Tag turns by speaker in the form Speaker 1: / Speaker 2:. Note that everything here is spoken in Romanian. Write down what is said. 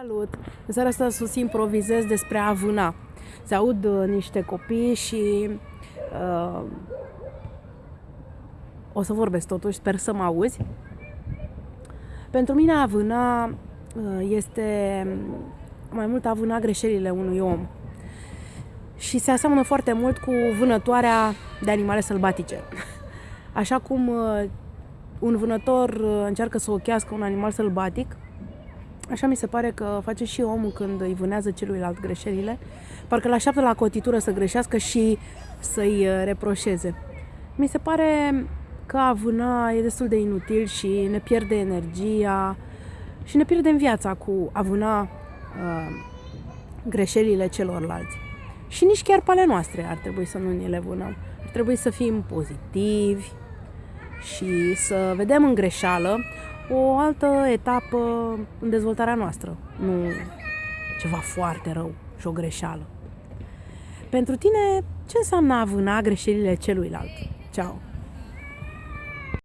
Speaker 1: Salut! În seara asta să improvizez despre a vâna. Se aud uh, niște copii și uh, o să vorbesc totuși, sper să mă auzi. Pentru mine a vâna uh, este mai mult a vâna greșelile unui om. Și se aseamănă foarte mult cu vânătoarea de animale sălbatice. Așa cum uh, un vânător uh, încearcă să ochească un animal sălbatic, Așa mi se pare că face și omul când îi vânează celuilalt greșelile, parcă îl așteaptă la cotitură să greșească și să-i uh, reproșeze. Mi se pare că a vâna e destul de inutil și ne pierde energia și ne pierdem viața cu a vâna uh, greșelile celorlalți. Și nici chiar pe ale noastre ar trebui să nu ne le vânăm. Ar trebui să fim pozitivi și să vedem în greșeală o altă etapă în dezvoltarea noastră, nu ceva foarte rău și o greșeală. Pentru tine, ce înseamnă a vâna greșelile celuilalt? Ceau!